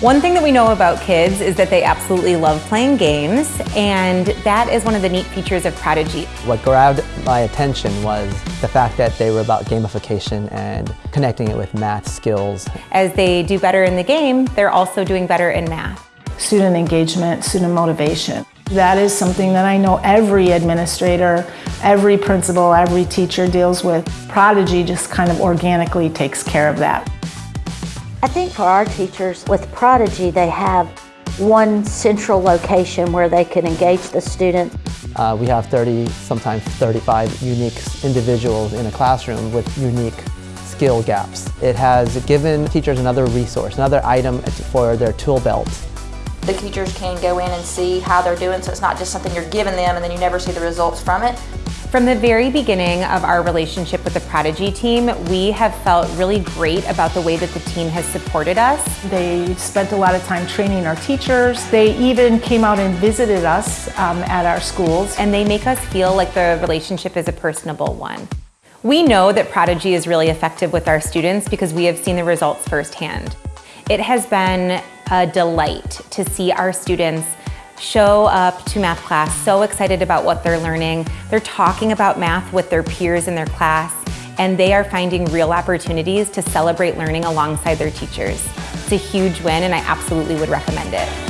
One thing that we know about kids is that they absolutely love playing games, and that is one of the neat features of Prodigy. What grabbed my attention was the fact that they were about gamification and connecting it with math skills. As they do better in the game, they're also doing better in math. Student engagement, student motivation. That is something that I know every administrator, every principal, every teacher deals with. Prodigy just kind of organically takes care of that. I think for our teachers, with Prodigy, they have one central location where they can engage the student. Uh, we have 30, sometimes 35 unique individuals in a classroom with unique skill gaps. It has given teachers another resource, another item for their tool belt. The teachers can go in and see how they're doing, so it's not just something you're giving them and then you never see the results from it. From the very beginning of our relationship with the Prodigy team, we have felt really great about the way that the team has supported us. They spent a lot of time training our teachers. They even came out and visited us um, at our schools. And they make us feel like the relationship is a personable one. We know that Prodigy is really effective with our students because we have seen the results firsthand. It has been a delight to see our students show up to math class so excited about what they're learning. They're talking about math with their peers in their class and they are finding real opportunities to celebrate learning alongside their teachers. It's a huge win and I absolutely would recommend it.